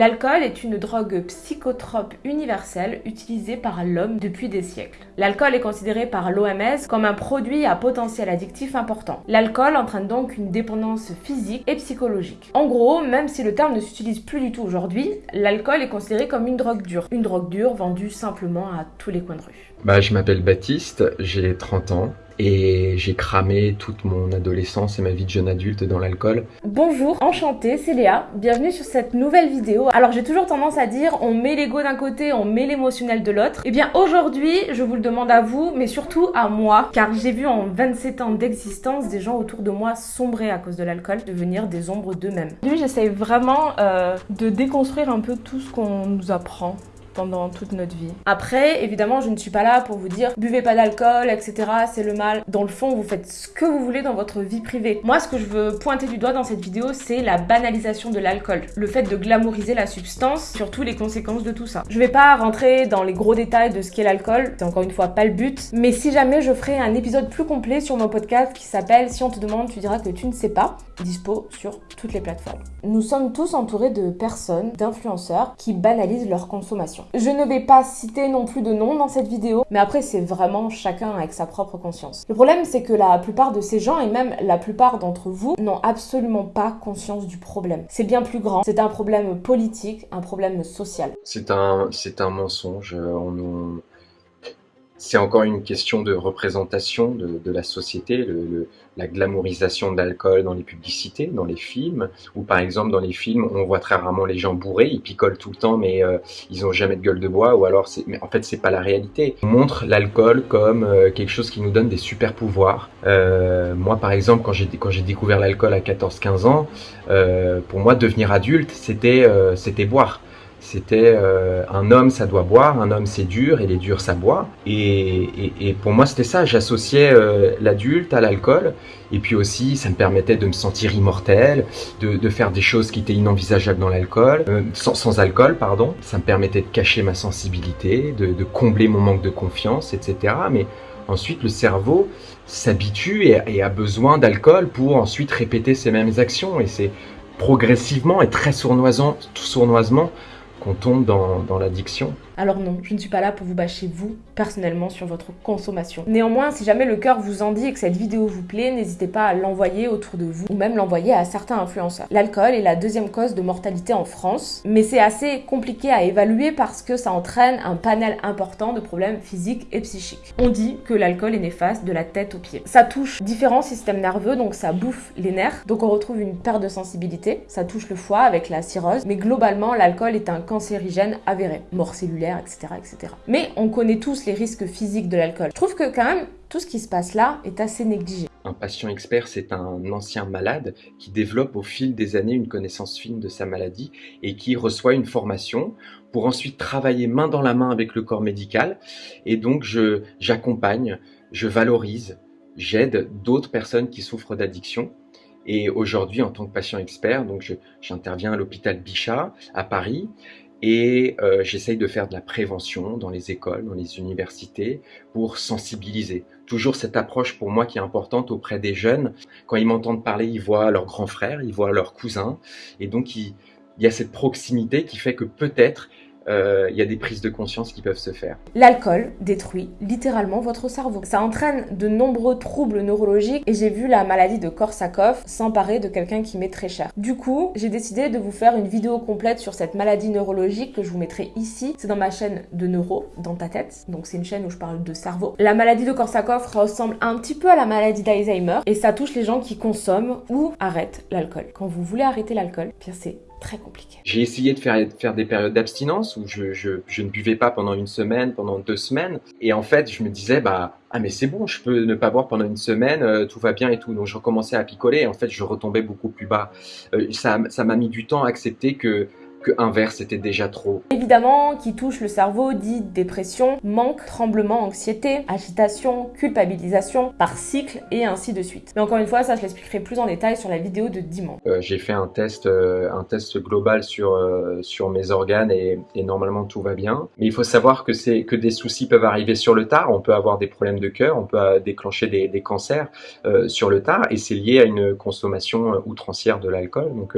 L'alcool est une drogue psychotrope universelle utilisée par l'homme depuis des siècles. L'alcool est considéré par l'OMS comme un produit à potentiel addictif important. L'alcool entraîne donc une dépendance physique et psychologique. En gros, même si le terme ne s'utilise plus du tout aujourd'hui, l'alcool est considéré comme une drogue dure. Une drogue dure vendue simplement à tous les coins de rue. Bah, je m'appelle Baptiste, j'ai 30 ans et j'ai cramé toute mon adolescence et ma vie de jeune adulte dans l'alcool. Bonjour, enchantée, c'est Léa, bienvenue sur cette nouvelle vidéo. Alors j'ai toujours tendance à dire on met l'ego d'un côté, on met l'émotionnel de l'autre. Et eh bien aujourd'hui, je vous le demande à vous, mais surtout à moi, car j'ai vu en 27 ans d'existence des gens autour de moi sombrer à cause de l'alcool, devenir des ombres d'eux-mêmes. Lui, j'essaye vraiment euh, de déconstruire un peu tout ce qu'on nous apprend pendant toute notre vie. Après, évidemment, je ne suis pas là pour vous dire buvez pas d'alcool, etc. C'est le mal. Dans le fond, vous faites ce que vous voulez dans votre vie privée. Moi, ce que je veux pointer du doigt dans cette vidéo, c'est la banalisation de l'alcool. Le fait de glamouriser la substance, surtout les conséquences de tout ça. Je vais pas rentrer dans les gros détails de ce qu'est l'alcool, c'est encore une fois pas le but. Mais si jamais je ferai un épisode plus complet sur mon podcast qui s'appelle Si on te demande, tu diras que tu ne sais pas, dispo sur toutes les plateformes. Nous sommes tous entourés de personnes, d'influenceurs qui banalisent leur consommation. Je ne vais pas citer non plus de nom dans cette vidéo, mais après c'est vraiment chacun avec sa propre conscience. Le problème c'est que la plupart de ces gens, et même la plupart d'entre vous, n'ont absolument pas conscience du problème. C'est bien plus grand, c'est un problème politique, un problème social. C'est un, un mensonge, on nous c'est encore une question de représentation de, de la société, le, la glamourisation de l'alcool dans les publicités, dans les films, ou par exemple dans les films, on voit très rarement les gens bourrés, ils picolent tout le temps, mais euh, ils ont jamais de gueule de bois, ou alors, mais en fait, c'est pas la réalité. On montre l'alcool comme euh, quelque chose qui nous donne des super pouvoirs. Euh, moi, par exemple, quand j'ai découvert l'alcool à 14-15 ans, euh, pour moi, devenir adulte, c'était c'était boire. C'était euh, un homme, ça doit boire, un homme, c'est dur, et les durs, ça boit. Et, pour moi, c'était ça. J'associais euh, l'adulte à l'alcool. Et puis aussi, ça me permettait de me sentir immortel, de, faire des choses qui étaient inenvisageables dans l'alcool, euh, sans, alcool, pardon. Ça me permettait de cacher ma sensibilité, de, combler mon manque de confiance, etc. Mais ensuite, le cerveau s'habitue et, et a besoin d'alcool pour ensuite répéter ces mêmes actions. Et c'est progressivement et très sournoisement, sournoisement qu'on tombe dans, l'addiction. Alors non, je ne suis pas là pour vous bâcher vous, personnellement, sur votre consommation. Néanmoins, si jamais le cœur vous en dit et que cette vidéo vous plaît, n'hésitez pas à l'envoyer autour de vous ou même l'envoyer à certains influenceurs. L'alcool est la deuxième cause de mortalité en France, mais c'est assez compliqué à évaluer parce que ça entraîne un panel important de problèmes physiques et psychiques. On dit que l'alcool est néfaste de la tête aux pieds. Ça touche différents systèmes nerveux, donc ça bouffe les nerfs, donc on retrouve une perte de sensibilité, ça touche le foie avec la cirrhose, mais globalement, l'alcool est un cancérigène avéré, mort cellulaire etc.. Mais on connaît tous les risques physiques de l'alcool. Je trouve que quand même, tout ce qui se passe là est assez négligé. Un patient expert, c'est un ancien malade qui développe au fil des années une connaissance fine de sa maladie et qui reçoit une formation pour ensuite travailler main dans la main avec le corps médical. Et donc, j'accompagne, je, je valorise, j'aide d'autres personnes qui souffrent d'addiction et aujourd'hui, en tant que patient expert, j'interviens à l'hôpital Bichat à Paris et euh, j'essaye de faire de la prévention dans les écoles, dans les universités, pour sensibiliser. Toujours cette approche pour moi qui est importante auprès des jeunes. Quand ils m'entendent parler, ils voient leurs grands frères, ils voient leurs cousins, et donc il y a cette proximité qui fait que peut-être euh, il y a des prises de conscience qui peuvent se faire. L'alcool détruit littéralement votre cerveau. Ça entraîne de nombreux troubles neurologiques et j'ai vu la maladie de Korsakoff s'emparer de quelqu'un qui m'est très cher. Du coup, j'ai décidé de vous faire une vidéo complète sur cette maladie neurologique que je vous mettrai ici. C'est dans ma chaîne de neuro, dans ta tête. Donc c'est une chaîne où je parle de cerveau. La maladie de Korsakoff ressemble un petit peu à la maladie d'Alzheimer et ça touche les gens qui consomment ou arrêtent l'alcool. Quand vous voulez arrêter l'alcool, c'est très compliqué. J'ai essayé de faire, faire des périodes d'abstinence où je, je, ne buvais pas pendant une semaine, pendant deux semaines. Et en fait, je me disais, bah, ah mais c'est bon, je peux ne pas boire pendant une semaine, euh, tout va bien et tout. Donc je recommençais à picoler et en fait, je retombais beaucoup plus bas. Euh, ça m'a mis du temps à accepter que que un verre c'était déjà trop. Évidemment, qui touche le cerveau dit dépression, manque, tremblement, anxiété, agitation, culpabilisation par cycle et ainsi de suite. Mais encore une fois, ça je l'expliquerai plus en détail sur la vidéo de dimanche. Euh, J'ai fait un test, euh, un test global sur euh, sur mes organes et, et, normalement tout va bien. Mais il faut savoir que que des soucis peuvent arriver sur le tard. On peut avoir des problèmes de cœur, on peut déclencher des, des cancers sur le tard et c'est lié à une consommation outrancière de l'alcool. Donc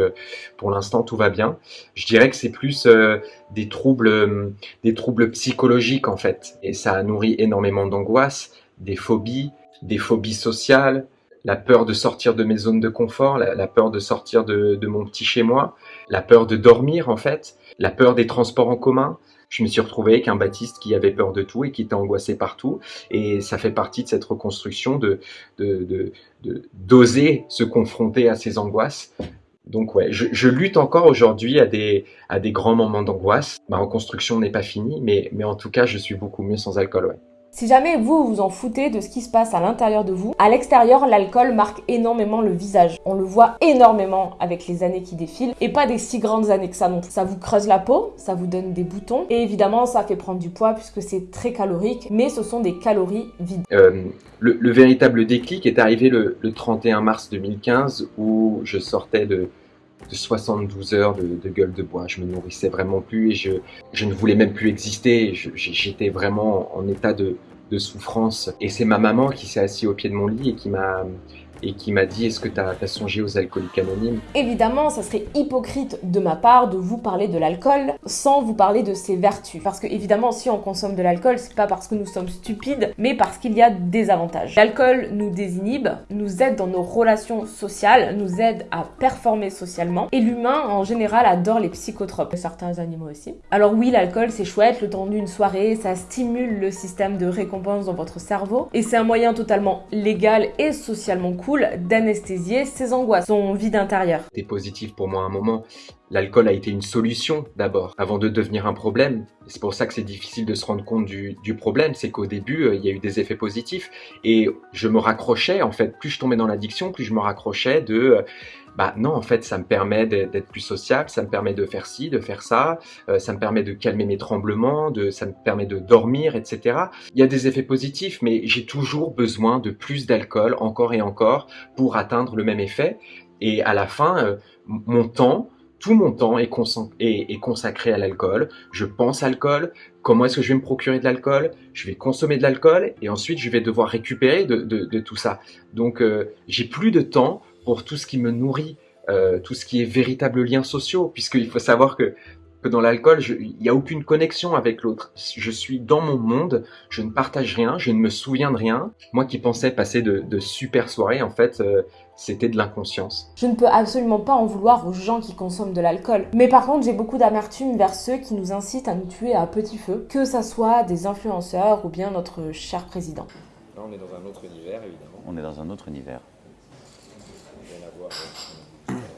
pour l'instant tout va bien. Je dirais que c'est plus euh, des troubles, euh, des troubles psychologiques en fait, et ça a nourri énormément d'angoisse, des phobies, des phobies sociales, la peur de sortir de mes zones de confort, la, peur de sortir de, mon petit chez moi, la peur de dormir en fait, la peur des transports en commun. Je me suis retrouvé avec un Baptiste qui avait peur de tout et qui était angoissé partout. Et ça fait partie de cette reconstruction de d'oser se confronter à ces angoisses. Donc ouais, je, lutte encore aujourd'hui à des, à des grands moments d'angoisse. Ma reconstruction n'est pas finie, mais, mais en tout cas, je suis beaucoup mieux sans alcool, ouais. Si jamais vous vous en foutez de ce qui se passe à l'intérieur de vous, à l'extérieur, l'alcool marque énormément le visage. On le voit énormément avec les années qui défilent et pas des si grandes années que ça non Ça vous creuse la peau, ça vous donne des boutons et évidemment ça fait prendre du poids puisque c'est très calorique, mais ce sont des calories vides. Euh, le, véritable déclic est arrivé le, 31 mars 2015 où je sortais de, 72 heures de, gueule de bois. Je me nourrissais vraiment plus et je, je ne voulais même plus exister. J'étais vraiment en état de, de souffrance. Et c'est ma maman qui s'est assise au pied de mon lit et qui m'a et qui m'a dit est-ce que tu as, songé aux alcooliques anonymes? Évidemment, ça serait hypocrite de ma part de vous parler de l'alcool sans vous parler de ses vertus. Parce que évidemment, si on consomme de l'alcool, c'est pas parce que nous sommes stupides, mais parce qu'il y a des avantages. L'alcool nous désinhibe, nous aide dans nos relations sociales, nous aide à performer socialement, et l'humain en général adore les psychotropes, certains animaux aussi. Alors oui, l'alcool c'est chouette, le temps d'une soirée, ça stimule le système de récompense dans votre cerveau, et c'est un moyen totalement légal et socialement cool d'anesthésier ses angoisses, son vide intérieur. C'était positif pour moi à un moment. L'alcool a été une solution d'abord, avant de devenir un problème. C'est pour ça que c'est difficile de se rendre compte du, problème, c'est qu'au début, euh, il y a eu des effets positifs. Et je me raccrochais, en fait, plus je tombais dans l'addiction, plus je me raccrochais de... Euh, bah non, en fait, ça me permet d'être plus sociable, ça me permet de faire ci, de faire ça, euh, ça me permet de calmer mes tremblements, ça me permet de dormir, etc. Il y a des effets positifs, mais j'ai toujours besoin de plus d'alcool, encore et encore, pour atteindre le même effet. Et à la fin, mon temps, tout mon temps est, consacré à l'alcool. Je pense à l'alcool, comment est-ce que je vais me procurer de l'alcool, je vais consommer de l'alcool et ensuite je vais devoir récupérer de, tout ça. Donc euh, j'ai plus de temps pour tout ce qui me nourrit, euh, tout ce qui est véritable lien social, puisqu'il faut savoir que que dans l'alcool, il n'y a aucune connexion avec l'autre. Je suis dans mon monde, je ne partage rien, je ne me souviens de rien. Moi qui pensais passer de, super soirées, en fait, euh, c'était de l'inconscience. Je ne peux absolument pas en vouloir aux gens qui consomment de l'alcool. Mais par contre, j'ai beaucoup d'amertume vers ceux qui nous incitent à nous tuer à petit feu, que ça soit des influenceurs ou bien notre cher président. Là, on est dans un autre univers, évidemment. On est dans un autre univers. Thank you.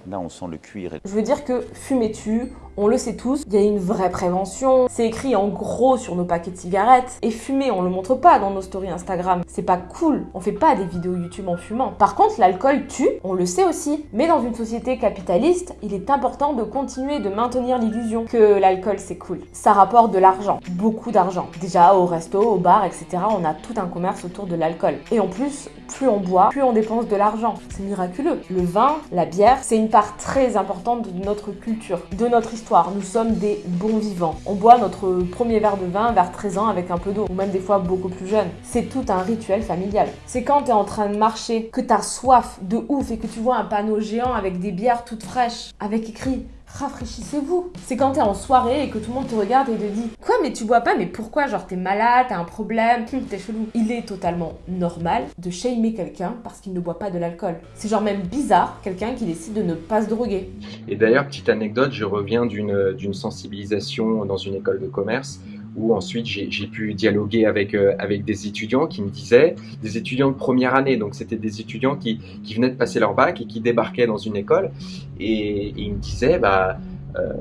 Là, on sent le cuir. Je veux dire que fumer tu on le sait tous, il y a une vraie prévention. C'est écrit en gros sur nos paquets de cigarettes. Et fumer, on le montre pas dans nos stories Instagram. C'est pas cool. On fait pas des vidéos YouTube en fumant. Par contre, l'alcool tue, on le sait aussi. Mais dans une société capitaliste, il est important de continuer de maintenir l'illusion que l'alcool c'est cool. Ça rapporte de l'argent, beaucoup d'argent. Déjà au resto, au bar, etc. On a tout un commerce autour de l'alcool. Et en plus, plus on boit, plus on dépense de l'argent. C'est miraculeux. Le vin, la bière, c'est une très importante de notre culture, de notre histoire nous sommes des bons vivants. On boit notre premier verre de vin vers 13 ans avec un peu d'eau, ou même des fois beaucoup plus jeune. C'est tout un rituel familial. C'est quand tu es en train de marcher, que tu as soif de ouf et que tu vois un panneau géant avec des bières toutes fraîches, avec écrit rafraîchissez-vous. C'est quand t'es en soirée et que tout le monde te regarde et te dit Quoi, mais tu bois pas Mais pourquoi Genre t'es malade, t'as un problème, t'es chelou. Il est totalement normal de shamer quelqu'un parce qu'il ne boit pas de l'alcool. C'est genre même bizarre quelqu'un qui décide de ne pas se droguer. Et d'ailleurs, petite anecdote, je reviens d'une sensibilisation dans une école de commerce où ensuite j'ai pu dialoguer avec, euh, avec des étudiants qui me disaient, des étudiants de première année, donc c'était des étudiants qui, qui, venaient de passer leur bac et qui débarquaient dans une école, et, ils me disaient, bah, euh,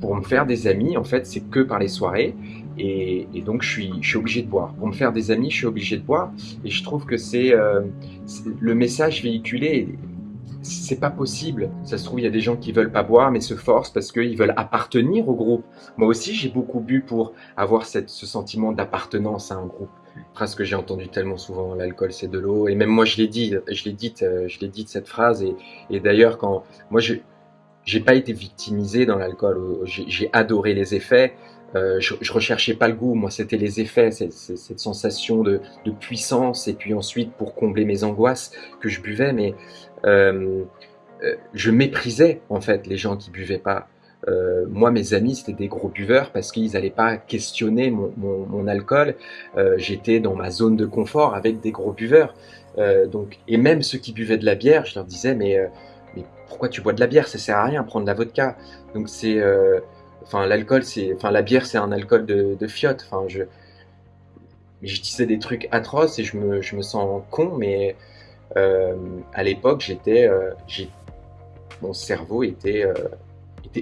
pour me faire des amis, en fait, c'est que par les soirées, et, et, donc je suis, je suis obligé de boire. Pour me faire des amis, je suis obligé de boire, et je trouve que c'est euh, le message véhiculé c'est pas possible. Ça se trouve, il y a des gens qui veulent pas boire, mais se forcent parce qu'ils veulent appartenir au groupe. Moi aussi, j'ai beaucoup bu pour avoir ce sentiment d'appartenance à un groupe. Phrase que j'ai entendu tellement souvent, l'alcool c'est de l'eau. Et même moi, je l'ai dit, je l'ai dit, euh, je l'ai dit cette phrase. Et, et d'ailleurs, quand moi, je, j'ai pas été victimisé dans l'alcool. J'ai adoré les effets. Euh, je, recherchais pas le goût, moi c'était les effets, cette, cette sensation de, puissance, et puis ensuite pour combler mes angoisses que je buvais, mais euh, euh, je méprisais en fait les gens qui buvaient pas. moi, mes amis, c'était des gros buveurs parce qu'ils n'allaient pas questionner mon, alcool. J'étais dans ma zone de confort avec des gros buveurs. Donc, et même ceux qui buvaient de la bière, je leur disais, mais, pourquoi tu bois de la bière? Ça sert à rien, prendre de la vodka. Donc, c'est, enfin, l'alcool, c'est, enfin, la bière, c'est un alcool de, de fiotte. Enfin, je, je disais des trucs atroces et je me, je me sens con, mais euh, à l'époque, j'étais, euh, mon cerveau était,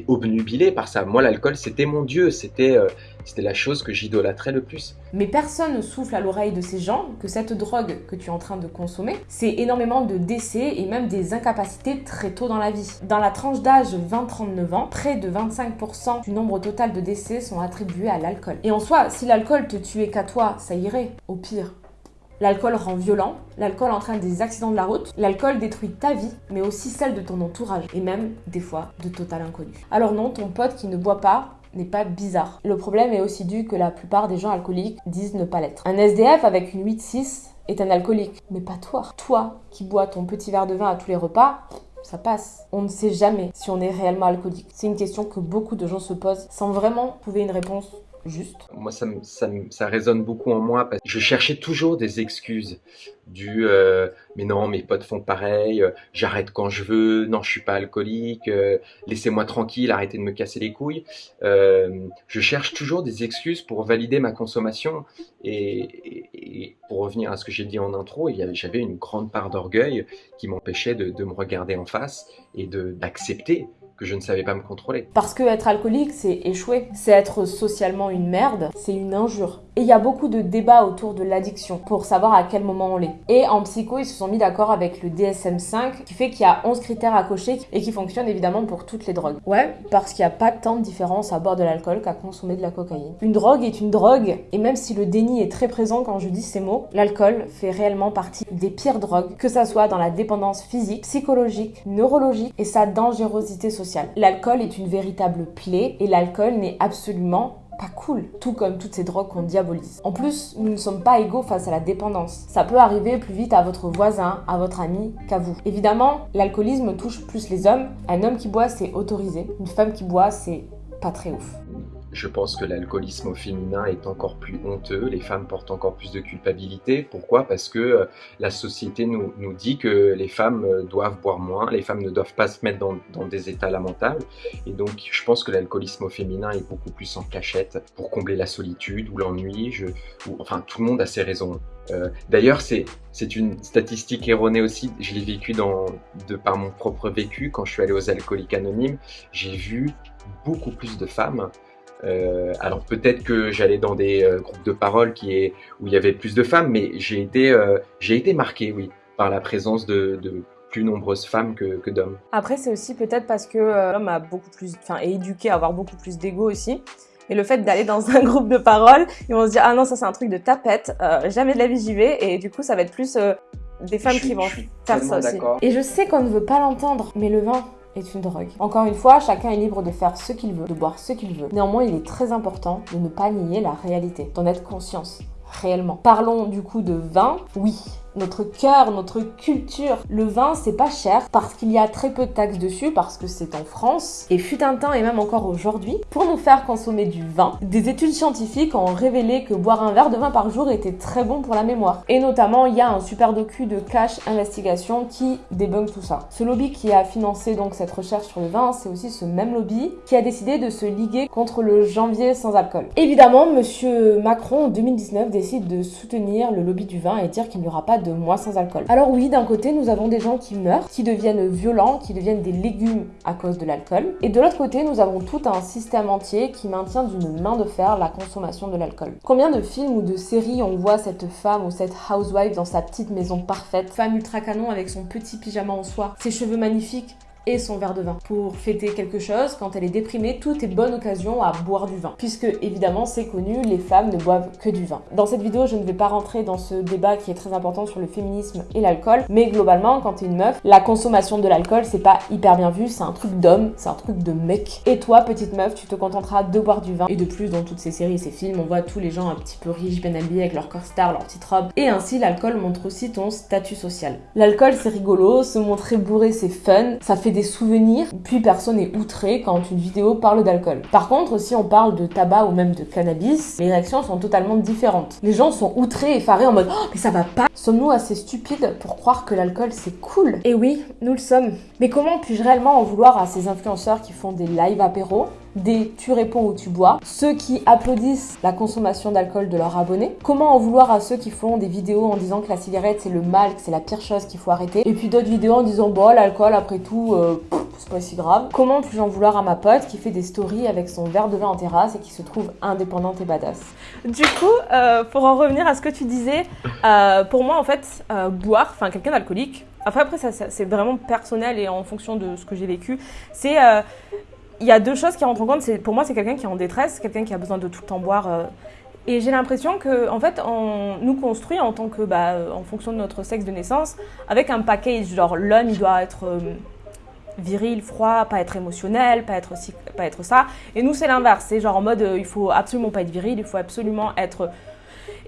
obnubilé par ça. Moi, l'alcool, c'était mon dieu, c'était, euh, c'était la chose que j'idolâtrais le plus. Mais personne ne souffle à l'oreille de ces gens que cette drogue que tu es en train de consommer, c'est énormément de décès et même des incapacités très tôt dans la vie. Dans la tranche d'âge 20-39 ans, près de 25% du nombre total de décès sont attribués à l'alcool. Et en soi, si l'alcool te tuait qu'à toi, ça irait. Au pire, L'alcool rend violent, l'alcool entraîne des accidents de la route, l'alcool détruit ta vie, mais aussi celle de ton entourage, et même, des fois, de total inconnu. Alors non, ton pote qui ne boit pas n'est pas bizarre. Le problème est aussi dû que la plupart des gens alcooliques disent ne pas l'être. Un SDF avec une 8-6 est un alcoolique, mais pas toi. Toi qui bois ton petit verre de vin à tous les repas, ça passe. On ne sait jamais si on est réellement alcoolique. C'est une question que beaucoup de gens se posent sans vraiment trouver une réponse Moi, ça, résonne beaucoup en moi parce que je cherchais toujours des excuses. Du euh, mais non, mes potes font pareil, euh, j'arrête quand je veux, non, je suis pas alcoolique, euh, laissez-moi tranquille, arrêtez de me casser les couilles. Je cherche toujours des excuses pour valider ma consommation. Et, pour revenir à ce que j'ai dit en intro, j'avais une grande part d'orgueil qui m'empêchait de, de me regarder en face et d'accepter que je ne savais pas me contrôler. Parce que être alcoolique, c'est échouer. C'est être socialement une merde, c'est une injure. Et il y a beaucoup de débats autour de l'addiction pour savoir à quel moment on l'est. Et en psycho, ils se sont mis d'accord avec le DSM-5 qui fait qu'il y a 11 critères à cocher et qui fonctionne évidemment pour toutes les drogues. Ouais, parce qu'il n'y a pas tant de différence à boire de l'alcool qu'à consommer de la cocaïne. Une drogue est une drogue et même si le déni est très présent quand je dis ces mots, l'alcool fait réellement partie des pires drogues, que ça soit dans la dépendance physique, psychologique, neurologique et sa dangerosité sociale. L'alcool est une véritable plaie et l'alcool n'est absolument pas cool, tout comme toutes ces drogues qu'on diabolise. En plus, nous ne sommes pas égaux face à la dépendance. Ça peut arriver plus vite à votre voisin, à votre ami qu'à vous. Évidemment, l'alcoolisme touche plus les hommes. Un homme qui boit, c'est autorisé. Une femme qui boit, c'est pas très ouf. Je pense que l'alcoolisme au féminin est encore plus honteux, les femmes portent encore plus de culpabilité. Pourquoi? Parce que euh, la société nous, nous dit que les femmes euh, doivent boire moins, les femmes ne doivent pas se mettre dans, dans des états lamentables. Et donc je pense que l'alcoolisme au féminin est beaucoup plus en cachette pour combler la solitude ou l'ennui. Enfin, tout le monde a ses raisons. Euh, D'ailleurs, c'est une statistique erronée aussi. Je l'ai vécu dans, de par mon propre vécu quand je suis allé aux alcooliques anonymes. J'ai vu beaucoup plus de femmes euh, alors peut-être que j'allais dans des euh, groupes de parole qui est, où il y avait plus de femmes, mais j'ai été, euh, j'ai été marqué, oui, par la présence de, de plus nombreuses femmes que, que d'hommes. Après, c'est aussi peut-être parce que euh, l'homme a beaucoup plus, enfin, est éduqué à avoir beaucoup plus d'ego aussi. Et le fait d'aller dans un groupe de parole, ils vont se dire ah non ça c'est un truc de tapette, euh, jamais de la vie j'y vais. Et du coup ça va être plus euh, des femmes suis- qui vont faire ça aussi. Et je sais qu'on ne veut pas l'entendre, mais le vin est une drogue. Encore une fois, chacun est libre de faire ce qu'il veut, de boire ce qu'il veut. Néanmoins, il est très important de ne pas nier la réalité, d'en être conscience réellement. Parlons du coup de vin. Oui, notre cœur, notre culture. Le vin, c'est pas cher parce qu'il y a très peu de taxes dessus, parce que c'est en France. Et fut un temps, et même encore aujourd'hui, pour nous faire consommer du vin, des études scientifiques ont révélé que boire un verre de vin par jour était très bon pour la mémoire. Et notamment, il y a un super docu de Cash Investigation qui débunk tout ça. Ce lobby qui a financé donc cette recherche sur le vin, c'est aussi ce même lobby qui a décidé de se liguer contre le janvier sans alcool. Évidemment, monsieur Macron en 2019 décide de soutenir le lobby du vin et dire qu'il n'y aura pas de mois sans alcool. Alors oui, d'un côté, nous avons des gens qui meurent, qui deviennent violents, qui deviennent des légumes à cause de l'alcool. Et de l'autre côté, nous avons tout un système entier qui maintient d'une main de fer la consommation de l'alcool. Combien de films ou de séries on voit cette femme ou cette housewife dans sa petite maison parfaite, femme ultra canon avec son petit pyjama en soie, ses cheveux magnifiques et son verre de vin. Pour fêter quelque chose, quand elle est déprimée, tout est bonne occasion à boire du vin. Puisque évidemment, c'est connu, les femmes ne boivent que du vin. Dans cette vidéo, je ne vais pas rentrer dans ce débat qui est très important sur le féminisme et l'alcool, mais globalement, quand t'es une meuf, la consommation de l'alcool, c'est pas hyper bien vu, c'est un truc d'homme, c'est un truc de mec. Et toi, petite meuf, tu te contenteras de boire du vin. Et de plus, dans toutes ces séries et ces films, on voit tous les gens un petit peu riches, bien habillés avec leur corps star, leur petite robe. Et ainsi, l'alcool montre aussi ton statut social. L'alcool, c'est rigolo, se montrer bourré, c'est fun, ça fait des souvenirs, puis personne n'est outré quand une vidéo parle d'alcool. Par contre, si on parle de tabac ou même de cannabis, les réactions sont totalement différentes. Les gens sont outrés, effarés en mode oh, mais ça va pas Sommes-nous assez stupides pour croire que l'alcool c'est cool? Et oui, nous le sommes. Mais comment puis-je réellement en vouloir à ces influenceurs qui font des live apéro des tu réponds ou tu bois, ceux qui applaudissent la consommation d'alcool de leurs abonnés, comment en vouloir à ceux qui font des vidéos en disant que la cigarette c'est le mal, que c'est la pire chose qu'il faut arrêter, et puis d'autres vidéos en disant bon l'alcool après tout euh, c'est pas si grave. Comment puis-je en vouloir à ma pote qui fait des stories avec son verre de vin en terrasse et qui se trouve indépendante et badass? Du coup, euh, pour en revenir à ce que tu disais, euh, pour moi en fait, boire, enfin quelqu'un d'alcoolique, après, après ça, c'est vraiment personnel et en fonction de ce que j'ai vécu. C'est il y a deux choses qui rentrent en compte. Pour moi, c'est quelqu'un qui est en détresse, quelqu'un qui a besoin de tout le temps boire. Euh. et j'ai l'impression que, en fait, on nous construit bah, euh, en fonction de notre sexe de naissance, avec un package. Genre, l'homme, il doit être euh, viril, froid, pas être émotionnel, pas être ça. Et nous, c'est l'inverse. C'est genre en mode, il faut absolument pas être viril, il faut absolument être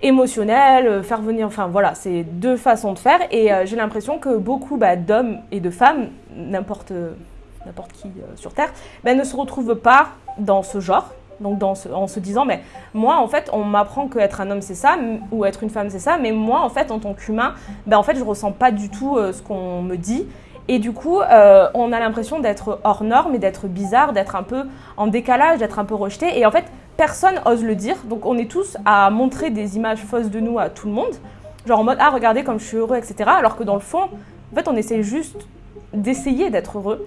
émotionnel, faire venir, enfin voilà, c'est deux façons de faire. Et j'ai l'impression que beaucoup bah, d'hommes et de femmes, n'importe n'importe qui euh, sur Terre, ben, ne se retrouve pas dans ce genre. Donc en se disant, mais moi en fait, on m'apprend qu'être un homme c'est ça, ou être une femme c'est ça, mais moi en fait, en tant qu'humain, ben, en fait, je ressens pas du tout euh, ce qu'on me dit. Et du coup, euh, on a l'impression d'être hors norme et d'être bizarre, d'être un peu en décalage, d'être un peu rejeté. Et en fait, personne ose le dire. Donc on est tous à montrer des images fausses de nous à tout le monde. Genre en mode, ah regardez comme je suis heureux, etc. Alors que dans le fond, en fait, on essaie juste d'essayer d'être heureux.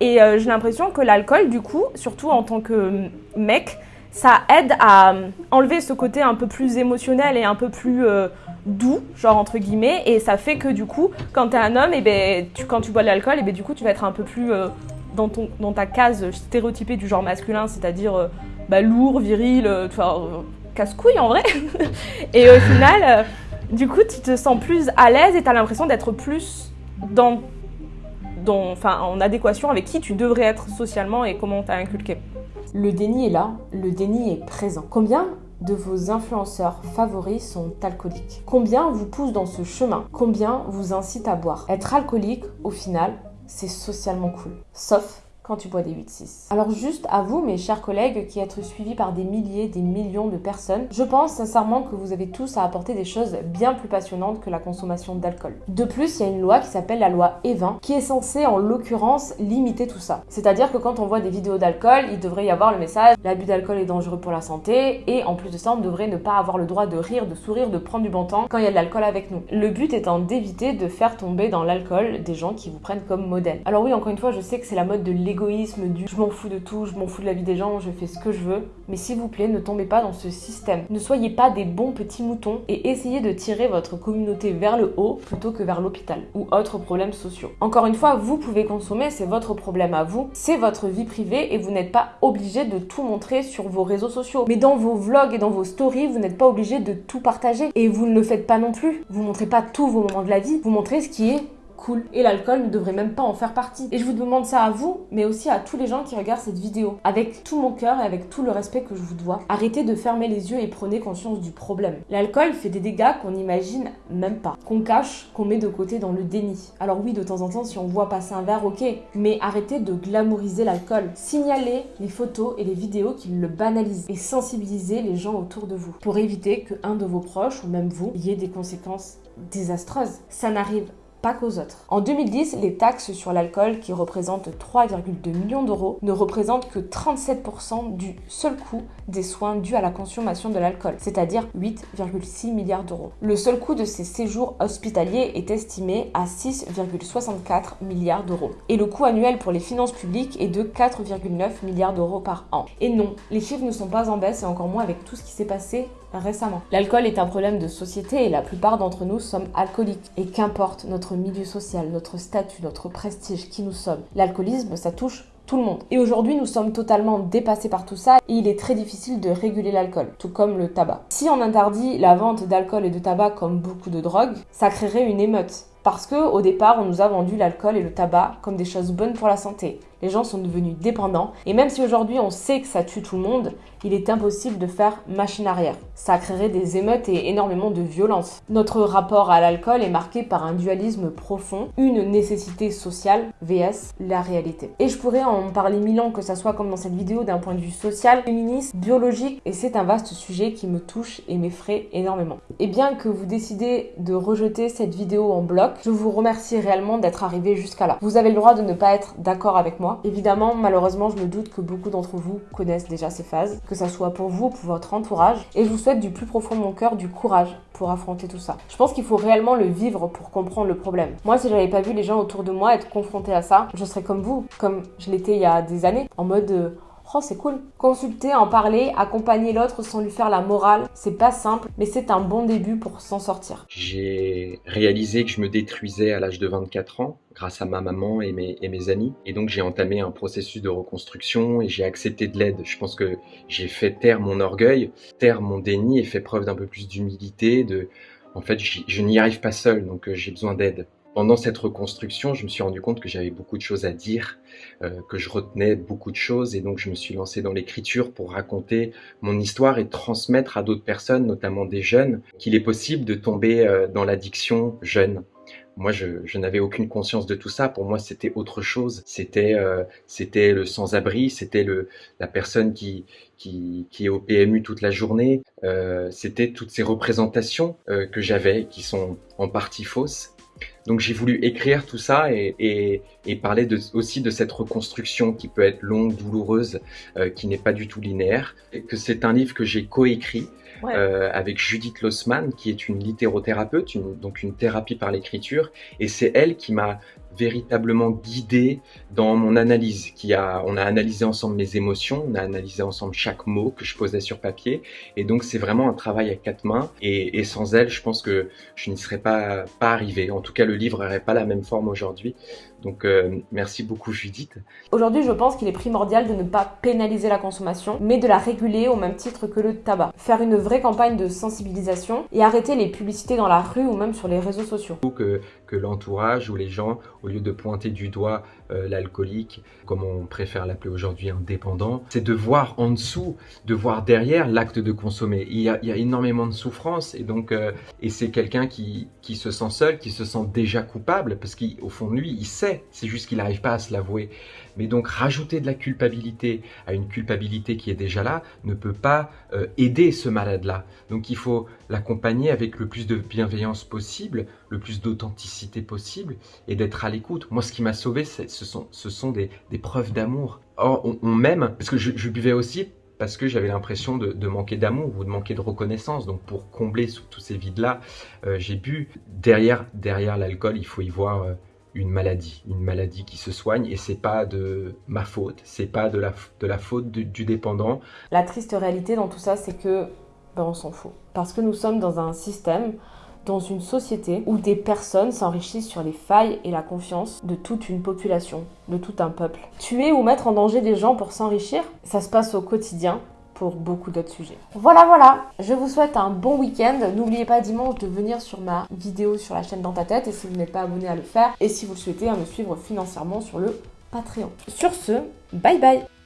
Et euh, j'ai l'impression que l'alcool, du coup, surtout en tant que mec, ça aide à enlever ce côté un peu plus émotionnel et un peu plus euh, doux, genre entre guillemets, et ça fait que du coup, quand t'es un homme, et ben, tu, quand tu bois de l'alcool, et ben, du coup, tu vas être un peu plus euh, dans, ton, dans ta case stéréotypée du genre masculin, c'est-à-dire bah, lourd, viril, casse-couille en vrai. et au final, du coup, tu te sens plus à l'aise et t'as l'impression d'être plus dans en adéquation avec qui tu devrais être socialement et comment t'as inculqué. Le déni est là, le déni est présent. Combien de vos influenceurs favoris sont alcooliques? Combien vous poussent dans ce chemin? Combien vous incitent à boire? Être alcoolique, au final, c'est socialement cool. Sauf quand tu bois des 8-6. Alors juste à vous, mes chers collègues, qui êtes suivis par des milliers, des millions de personnes, je pense sincèrement que vous avez tous à apporter des choses bien plus passionnantes que la consommation d'alcool. De plus, il y a une loi qui s'appelle la loi E20, qui est censée en l'occurrence limiter tout ça. C'est-à-dire que quand on voit des vidéos d'alcool, il devrait y avoir le message l'abus d'alcool est dangereux pour la santé, et en plus de ça, on devrait ne pas avoir le droit de rire, de sourire, de prendre du bon temps quand il y a de l'alcool avec nous. Le but étant d'éviter de faire tomber dans l'alcool des gens qui vous prennent comme modèle. Alors oui, encore une fois, je sais que c'est la mode de l'ego du je m'en fous de tout, je m'en fous de la vie des gens, je fais ce que je veux. Mais s'il vous plaît, ne tombez pas dans ce système. Ne soyez pas des bons petits moutons et essayez de tirer votre communauté vers le haut plutôt que vers l'hôpital ou autres problèmes sociaux. Encore une fois, vous pouvez consommer, c'est votre problème à vous, c'est votre vie privée et vous n'êtes pas obligé de tout montrer sur vos réseaux sociaux. Mais dans vos vlogs et dans vos stories, vous n'êtes pas obligé de tout partager et vous ne le faites pas non plus. Vous montrez pas tous vos moments de la vie, vous montrez ce qui est cool. Et l'alcool ne devrait même pas en faire partie. Et je vous demande ça à vous, mais aussi à tous les gens qui regardent cette vidéo. Avec tout mon cœur et avec tout le respect que je vous dois, arrêtez de fermer les yeux et prenez conscience du problème. L'alcool fait des dégâts qu'on n'imagine même pas, qu'on cache, qu'on met de côté dans le déni. Alors oui, de temps en temps, si on voit passer un verre, ok, mais arrêtez de glamouriser l'alcool. Signalez les photos et les vidéos qui le banalisent et sensibilisez les gens autour de vous pour éviter que un de vos proches ou même vous ait des conséquences désastreuses. Ça n'arrive pas qu'aux autres. En 2010, les taxes sur l'alcool, qui représentent 3,2 millions d'euros, ne représentent que 37% du seul coût des soins dus à la consommation de l'alcool, c'est-à-dire 8,6 milliards d'euros. Le seul coût de ces séjours hospitaliers est estimé à 6,64 milliards d'euros. Et le coût annuel pour les finances publiques est de 4,9 milliards d'euros par an. Et non, les chiffres ne sont pas en baisse et encore moins avec tout ce qui s'est passé récemment. L'alcool est un problème de société et la plupart d'entre nous sommes alcooliques. Et qu'importe notre milieu social, notre statut, notre prestige, qui nous sommes, l'alcoolisme, ça touche tout le monde. Et aujourd'hui, nous sommes totalement dépassés par tout ça et il est très difficile de réguler l'alcool, tout comme le tabac. Si on interdit la vente d'alcool et de tabac comme beaucoup de drogues, ça créerait une émeute. Parce que au départ, on nous a vendu l'alcool et le tabac comme des choses bonnes pour la santé. Les gens sont devenus dépendants et même si aujourd'hui on sait que ça tue tout le monde, il est impossible de faire machine arrière. Ça créerait des émeutes et énormément de violence. Notre rapport à l'alcool est marqué par un dualisme profond, une nécessité sociale vs la réalité. Et je pourrais en parler mille ans, que ça soit comme dans cette vidéo d'un point de vue social, féministe, biologique, et c'est un vaste sujet qui me touche et m'effraie énormément. Et bien que vous décidez de rejeter cette vidéo en bloc, je vous remercie réellement d'être arrivé jusqu'à là. Vous avez le droit de ne pas être d'accord avec moi. Évidemment, malheureusement, je me doute que beaucoup d'entre vous connaissent déjà ces phases, que ça soit pour vous ou pour votre entourage, et je vous souhaite du plus profond de mon cœur du courage pour affronter tout ça. Je pense qu'il faut réellement le vivre pour comprendre le problème. Moi, si j'avais pas vu les gens autour de moi être confrontés à ça, je serais comme vous, comme je l'étais il y a des années, en mode euh, Oh, c'est cool. Consulter, en parler, accompagner l'autre sans lui faire la morale, c'est pas simple, mais c'est un bon début pour s'en sortir. J'ai réalisé que je me détruisais à l'âge de 24 ans grâce à ma maman et mes, amis. Et donc j'ai entamé un processus de reconstruction et j'ai accepté de l'aide. Je pense que j'ai fait taire mon orgueil, taire mon déni et fait preuve d'un peu plus d'humilité. En fait, je n'y arrive pas seul, donc euh, j'ai besoin d'aide. Pendant cette reconstruction, je me suis rendu compte que j'avais beaucoup de choses à dire, euh, que je retenais beaucoup de choses et donc je me suis lancé dans l'écriture pour raconter mon histoire et transmettre à d'autres personnes, notamment des jeunes, qu'il est possible de tomber euh, dans l'addiction jeune. Moi, je, n'avais aucune conscience de tout ça. Pour moi, c'était autre chose. C'était euh, le sans-abri, c'était la personne qui, qui, est au PMU toute la journée. C'était toutes ces représentations que j'avais qui sont en partie fausses donc j'ai voulu écrire tout ça et, parler de, aussi de cette reconstruction qui peut être longue, douloureuse, euh, qui n'est pas du tout linéaire. Et que c'est un livre que j'ai coécrit euh, avec Judith Lossman, qui est une littérothérapeute, donc une thérapie par l'écriture. Et c'est elle qui m'a véritablement guidé dans mon analyse. Qui a, on a analysé ensemble mes émotions, on a analysé ensemble chaque mot que je posais sur papier. Et donc c'est vraiment un travail à quatre mains. Et, sans elle, je pense que je n'y serais pas, pas arrivé. En tout cas, le livre n'aurait pas la même forme aujourd'hui. Donc euh, merci beaucoup Judith. Aujourd'hui, je pense qu'il est primordial de ne pas pénaliser la consommation, mais de la réguler au même titre que le tabac. Faire une vraie campagne de sensibilisation et arrêter les publicités dans la rue ou même sur les réseaux sociaux. Que, que l'entourage ou les gens, au lieu de pointer du doigt l'alcoolique, comme on préfère l'appeler aujourd'hui un dépendant, c'est de voir en dessous, de voir derrière l'acte de consommer. Il y, a, il y a, énormément de souffrance et donc euh, et c'est quelqu'un qui, qui se sent seul, qui se sent déjà coupable parce qu'au fond de lui, il sait, c'est juste qu'il n'arrive pas à se l'avouer. Mais donc rajouter de la culpabilité à une culpabilité qui est déjà là ne peut pas euh, aider ce malade-là. Donc il faut l'accompagner avec le plus de bienveillance possible, le plus d'authenticité possible et d'être à l'écoute. Moi, ce qui m'a sauvé, ce sont, ce sont des, preuves d'amour. Or, on, m'aime, parce que je, buvais aussi parce que j'avais l'impression de, de, manquer d'amour ou de manquer de reconnaissance. Donc pour combler tous ces vides-là, euh, j'ai bu. Derrière, derrière l'alcool, il faut y voir euh, une maladie, une maladie qui se soigne et c'est pas de ma faute, c'est pas de la, de la faute du, du dépendant. La triste réalité dans tout ça, c'est que ben, on s'en fout. Parce que nous sommes dans un système dans une société où des personnes s'enrichissent sur les failles et la confiance de toute une population, de tout un peuple. Tuer ou mettre en danger des gens pour s'enrichir, ça se passe au quotidien pour beaucoup d'autres sujets. Voilà, voilà, je vous souhaite un bon week-end. N'oubliez pas dimanche de venir sur ma vidéo sur la chaîne Dans ta tête et si vous n'êtes pas abonné à le faire et si vous le souhaitez à me suivre financièrement sur le Patreon. Sur ce, bye bye